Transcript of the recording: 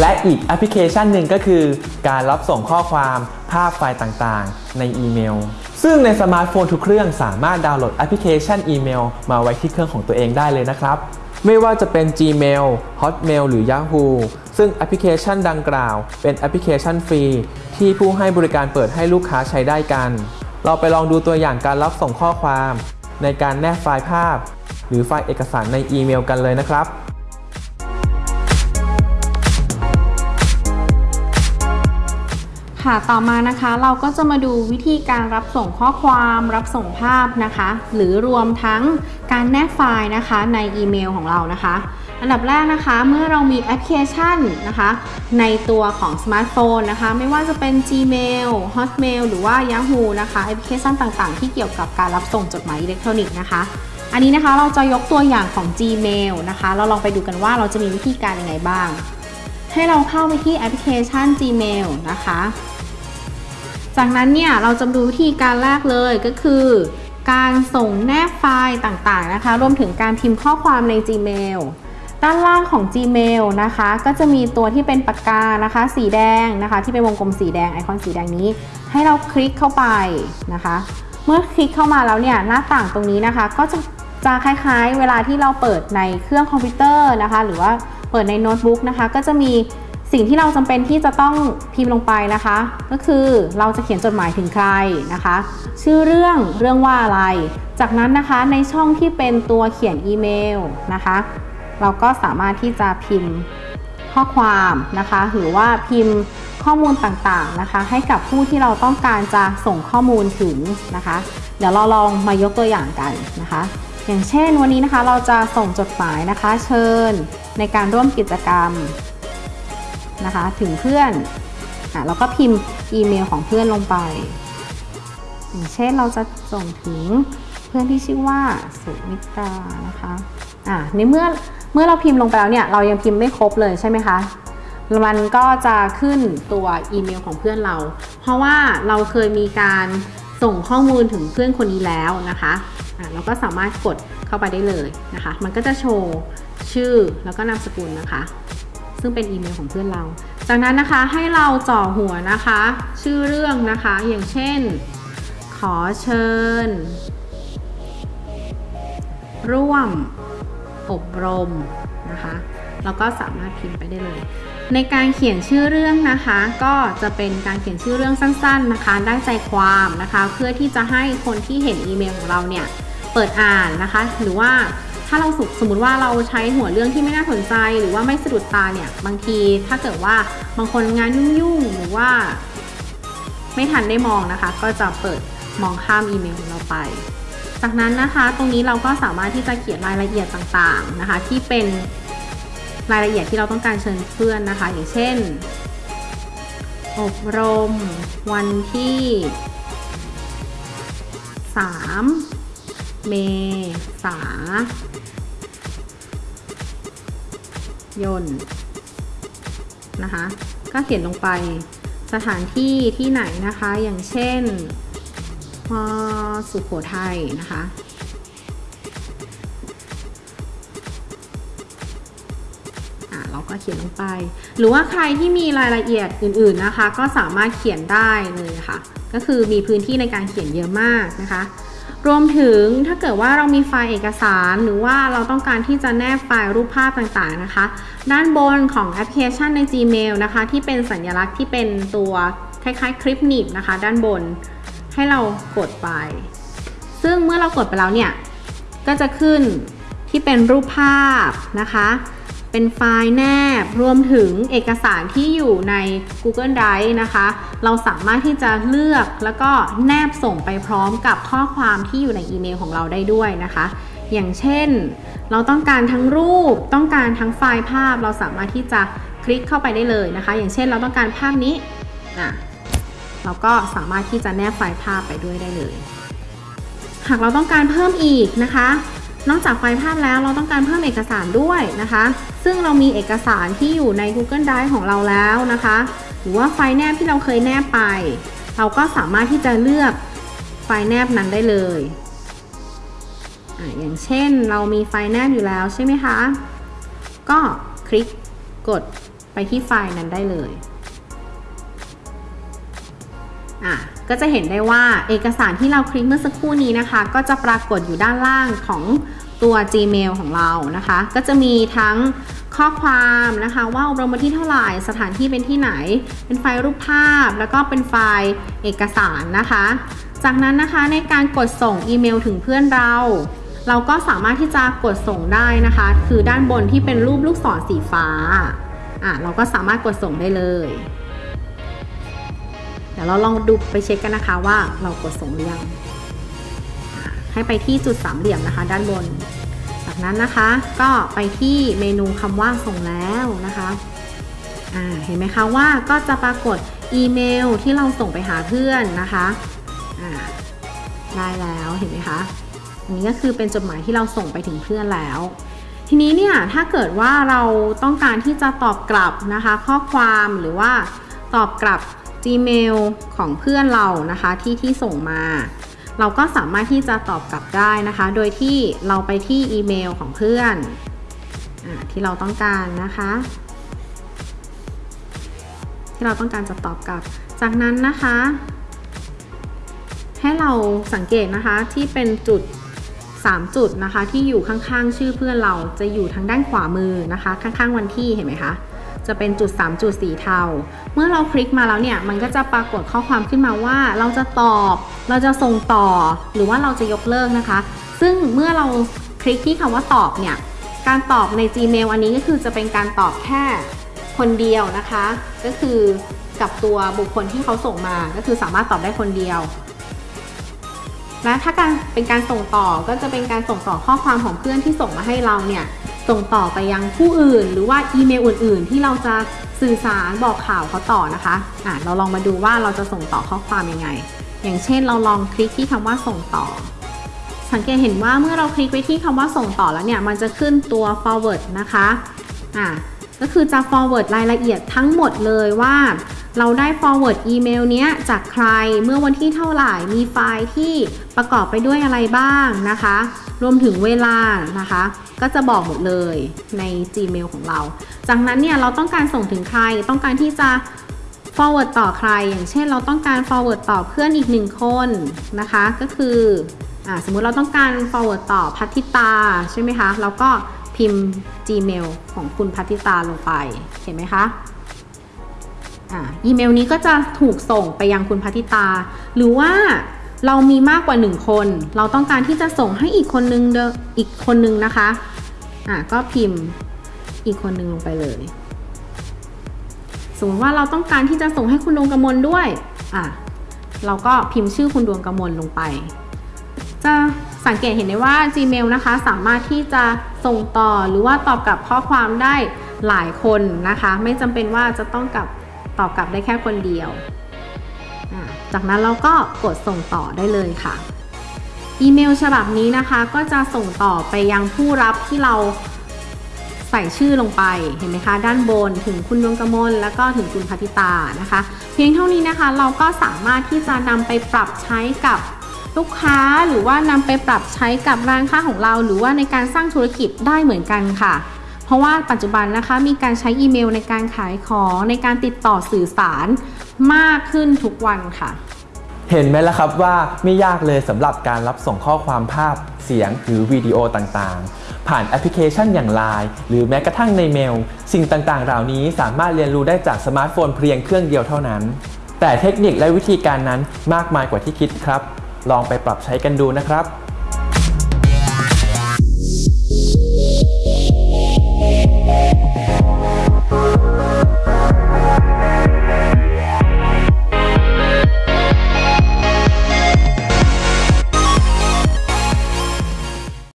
และอีกแอปพลิเคชันหนึ่งก็คือ การรับส่งข้อความภาพไฟล์ต่างๆ ในอีเมล ซึ่งในสมาร์ทโฟนทุกเครื่องสามารถดาวน์โหลดแอปพลิเคชันอีเมลมาไว้ที่เครื่องของตัวเองได้เลยนะครับ ไม่ว่าจะเป็น Gmail, Hotmail หรือ Yahoo ซึ่งแอปพลิเคชันดังกล่าว เป็นแอปพลิเคชันฟรี ที่ผู้ให้บริการเปิดให้ลูกค้าใช้ได้กัน เราไปลองดูตัวอย่างการรับส่งข้อความ ในการแนบไฟล์ภาพ หรือไฟล์เอกสารในอีเมลกันเลยนะครับ ค่ะต่อมานะคะเราก็จะมาดูวิธีการรับส่งข้อความรับส่งภาพนะคะ หรือรวมทั้งการแนบไฟล์นะคะในอีเมลของเรานะคะ อันดับแรกนะคะเมื่อเรามีแอปพลิเคชันนะคะ ในตัวของสมาร์ทโฟนนะคะ ไม่ว่าจะเป็น Gmail Hotmail หรือว่า Yahoo นะคะแอปพลิเคชันต่างๆ ที่เกี่ยวกับการรับส่งจดหมายอิเล็กทรอนิกส์นะคะ อันนี้นะคะเราจะยกตัวอย่างของ Gmail นะคะ เราลองไปดูกันว่าเราจะมีวิธีการยังไงบ้าง ให้เราเข้าไปที่แอปพลิเคชัน Gmail นะคะ จากนั้นเนี่ยเราจะดูวิธีการแรกเลยก็คือ การส่งแนบไฟล์ต่างๆนะคะ รวมถึงการพิมพ์ข้อความใน Gmail ด้านล่างของ Gmail นะคะ ก็จะมีตัวที่เป็นปากกานะคะ สีแดงนะคะ ที่เป็นวงกลมสีแดงไอคอนสีแดงนี้ ให้เราคลิกเข้าไปนะคะ เมื่อคลิกเข้ามาแล้วเนี่ยหน้าต่างตรงนี้นะคะ ก็จะจะคล้ายๆ เวลาที่เราเปิดในเครื่องคอมพิวเตอร์นะคะ หรือว่าเปิดในโน้ตบุ๊กนะคะ ก็จะมี สิ่งที่เราจำเป็นที่จะต้องพิมพ์ลงไปนะคะ ก็คือเราจะเขียนจดหมายถึงใครนะคะ ชื่อเรื่องเรื่องว่าอะไร จากนั้นนะคะในช่องที่เป็นตัวเขียนอีเมลนะคะ เราก็สามารถที่จะพิมพ์ข้อความนะคะ หรือว่าพิมพ์ข้อมูลต่างๆนะคะ ให้กับผู้ที่เราต้องการจะส่งข้อมูลถึงนะคะ เดี๋ยวเราลองมายกตัวอย่างกันนะคะ อย่างเช่นวันนี้นะคะเราจะส่งจดหมายนะคะ เชิญในการร่วมกิจกรรม นะคะ ถึงเพื่อนอะเราก็พิมพ์อีเมลของเพื่อนลงไป อย่างเช่นเราจะส่งถึงเพื่อนที่ชื่อว่าสุมิตรานะคะอะในเมื่อเมื่อเราพิมพ์ลงไปแล้วเนี่ยเรายังพิมพ์ไม่ครบเลยใช่ไหมคะมันก็จะขึ้นตัวอีเมลของเพื่อนเรา เพราะว่าเราเคยมีการส่งข้อมูลถึงเพื่อนคนนี้แล้วนะคะะเราก็สามารถกดเข้าไปได้เลยนะคะ มันก็จะโชว์ชื่อแล้วก็นามสกุลนะคะ ซึ่งเป็นอีเมลของเพื่อนเรา จากนั้นนะคะให้เราจ่อหัวนะคะ ชื่อเรื่องนะคะ อย่างเช่น ขอเชิญ ร่วม อบรมนะคะแล้วก็สามารถพิมพ์ไปได้เลย ในการเขียนชื่อเรื่องนะคะ ก็จะเป็นการเขียนชื่อเรื่องสั้น ๆนะคะ ได้ใจความนะคะ เพื่อที่จะให้คนที่เห็นอีเมลของเราเนี่ยเปิดอ่านนะคะ หรือว่า ถ้าเราสมมติว่าเราใช้หัวเรื่องที่ไม่น่าสนใจหรือว่าไม่สะดุดตาเนี่ย บางทีถ้าเกิดว่าบางคนงานยุ่งๆหรือว่า ไม่ทันได้มองนะคะ ก็จะเปิดมองข้ามอีเมลของเราไป จากนั้นนะคะตรงนี้เราก็สามารถที่จะเขียนรายละเอียดต่างๆนะคะ ที่เป็นรายละเอียดที่เราต้องการเชิญเพื่อนนะคะ อย่างเช่น อบรม วันที่ 3 เมษายนนะคะ ก็เขียนลงไปสถานที่ที่ไหนนะคะ อย่างเช่นสุโขทัยนะคะอะเราก็เขียนลงไป หรือว่าใครที่มีรายละเอียดอื่นๆนะคะ ก็สามารถเขียนได้เลยค่ะ ก็คือมีพื้นที่ในการเขียนเยอะมากนะคะ รวมถึงถ้าเกิดว่าเรามีไฟล์เอกสารหรือว่าเราต้องการที่จะแนบไฟล์รูปภาพต่างๆนะคะ ด้านบนของแอปพลิเคชันใน Gmail นะคะ ที่เป็นสัญลักษณ์ที่เป็นตัวคล้ายๆ คลิปหนีบนะคะ ด้านบนให้เรากดไป ซึ่งเมื่อเรากดไปแล้วเนี่ย ก็จะขึ้นที่เป็นรูปภาพนะคะ เป็นไฟล์แนบ รวมถึงเอกสารที่อยู่ใน Google Drive นะคะ เราสามารถที่จะเลือกแล้วก็แนบส่งไปพร้อมกับข้อความที่อยู่ในอีเมลของเราได้ด้วยนะคะ อย่างเช่น เราต้องการทั้งรูป ต้องการทั้งไฟล์ภาพ เราสามารถที่จะคลิกเข้าไปได้เลยนะคะ อย่างเช่นเราต้องการภาพนี้นะเราก็สามารถที่จะแนบไฟล์ภาพไปด้วยได้เลย หากเราต้องการเพิ่มอีกนะคะ นอกจากไฟล์ภาพแล้วเราต้องการเพิ่มเอกสารด้วยนะคะ ซึ่งเรามีเอกสารที่อยู่ใน Google Drive ของเราแล้วนะคะ หรือว่าไฟล์แนบที่เราเคยแนบไป เราก็สามารถที่จะเลือกไฟล์แนบนั้นได้เลยออย่างเช่นเรามีไฟล์แนบอยู่แล้วใช่ไหมคะ ก็คลิกกดไปที่ไฟล์นั้นได้เลยอะ ก็จะเห็นได้ว่าเอกสารที่เราคลิกเมื่อสักครู่นี้นะคะ ก็จะปรากฏอยู่ด้านล่างของตัว Gmail ของเรานะคะ ก็จะมีทั้งข้อความนะคะว่าอบรมวันที่เท่าไหร่สถานที่เป็นที่ไหน เป็นไฟล์รูปภาพ แล้วก็เป็นไฟล์เอกสารนะคะ จากนั้นนะคะในการกดส่งอีเมลถึงเพื่อนเรา เราก็สามารถที่จะกดส่งได้นะคะ คือด้านบนที่เป็นรูปลูกศรสีฟ้าอะเราก็สามารถกดส่งได้เลย ดี๋ยวเราลองดูไปเช็คกันนะคะว่าเรากดส่งหรือยังให้ไปที่จุดสามเหลี่ยมนะคะ ด้านบน จากนั้นนะคะก็ไปที่เมนูคำว่าส่งแล้วนะคะเห็นไหมคะว่าก็จะปรากฏอีเมลที่เราส่งไปหาเพื่อนนะคะได้แล้วเห็นไหมคะอันนี้ก็คือเป็นจดหมายที่เราส่งไปถึงเพื่อนแล้ว ทีนี้เนี่ยถ้าเกิดว่าเราต้องการที่จะตอบกลับนะคะ ข้อความหรือว่าตอบกลับ Gmail ของเพื่อนเรานะคะที่ที่ส่งมา เราก็สามารถที่จะตอบกลับได้นะคะ โดยที่เราไปที่อีเมลของเพื่อนอที่เราต้องการนะคะ ที่เราต้องการจะตอบกลับ จากนั้นนะคะ ให้เราสังเกตนะคะที่เป็นจุด 3 จุดนะคะที่อยู่ข้างๆ ชื่อเพื่อนเราจะอยู่ทางด้านขวามือนะคะ ข้างๆวันที่เห็นไหมคะ จะเป็นจุด 3 จุดสีเทา เมื่อเราคลิกมาแล้วเนี่ย มันก็จะปรากฏข้อความขึ้นมาว่าเราจะตอบ เราจะส่งต่อ หรือว่าเราจะยกเลิกนะคะ ซึ่งเมื่อเราคลิกที่คำว่าตอบเนี่ย การตอบใน Gmail อันนี้ก็คือจะเป็นการตอบแค่คนเดียวนะคะ ก็คือกับตัวบุคคลที่เขาส่งมา ก็คือสามารถตอบได้คนเดียวและถ้าการเป็นการส่งต่อก็จะเป็นการส่งต่อข้อความของเพื่อนที่ส่งมาให้เราเนี่ย ส่งต่อไปยังผู้อื่น หรือว่าอีเมลอื่น ๆ ที่เราจะสื่อสารบอกข่าวเขาต่อนะคะอะเราลองมาดูว่าเราจะส่งต่อข้อความยังไง อย่างเช่นเราลองคลิกที่คำว่าส่งต่อ สังเกตเห็นว่าเมื่อเราคลิกไปที่คำว่าส่งต่อแล้วเนี่ยมันจะขึ้นตัว forward นะคะอะ ก็คือจะ forward รายละเอียดทั้งหมดเลยว่าเราได้ forward อีเมลเนี้ยจากใครเมื่อวันที่เท่าไหร่ มีไฟล์ที่ประกอบไปด้วยอะไรบ้างนะคะ รวมถึงเวลานะคะ ก็จะบอกหมดเลยใน Gmail ของเรา จากนั้นเนี่ยเราต้องการส่งถึงใคร ต้องการที่จะ forward ต่อใคร อย่างเช่น เราต้องการ forward ต่อเพื่อนอีกหนึ่งคนนะคะ ก็คืออสมมุติเราต้องการ forward ต่อพัทิตาใช่ไหมคะ เราก็ พิมพ์ Gmail ของคุณพัทิตาลงไปเห็นไหมคะอ่าอีเมลนี้ก็จะถูกส่งไปยังคุณพัทิตา หรือว่าเรามีมากกว่าหนึ่งคน เราต้องการที่จะส่งให้อีกคนนึงเดอีกคนนึงนะคะอ่าก็พิมพ์อีกคนนึงลงไปเลย สมมติว่าเราต้องการที่จะส่งให้คุณดวงกมลด้วยอะเราก็พิมพ์ชื่อคุณดวงกมลลงไป จะ สังเกตเห็นได้ว่า Gmail นะคะ สามารถที่จะส่งต่อหรือว่าตอบกลับข้อความได้หลายคนนะคะ ไม่จำเป็นว่าจะต้องกับตอบกลับได้แค่คนเดียว จากนั้นเราก็กดส่งต่อได้เลยค่ะ อีเมลฉบับนี้นะคะก็จะส่งต่อไปยังผู้รับที่เราใส่ชื่อลงไปเห็นไหมคะ ด้านบนถึงคุณดวงกมลแล้วก็ถึงคุณพัทิตานะคะ เพียงเท่านี้นะคะเราก็สามารถที่จะนำไปปรับใช้กับ ลูกค้าหรือว่านำไปปรับใช้กับร้านค้าของเรา หรือว่าในการสร้างธุรกิจได้เหมือนกันค่ะ เพราะว่าปัจจุบันนะคะมีการใช้อีเมลในการขายของในการติดต่อสื่อสารมากขึ้นทุกวันค่ะ เห็นไหมล่ะครับว่าไม่ยากเลยสำหรับการรับส่งข้อความภาพเสียงหรือวิดีโอต่างๆ ผ่านแอปพลิเคชันอย่าง Line หรือแม้กระทั่งในเมล สิ่งต่างๆ เหล่านี้สามารถเรียนรู้ได้จากสมาร์ทโฟนเพียงเครื่องเดียวเท่านั้น แต่เทคนิคและวิธีการนั้นมากมายกว่าที่คิดครับ ลองไปปรับใช้กันดูนะครับ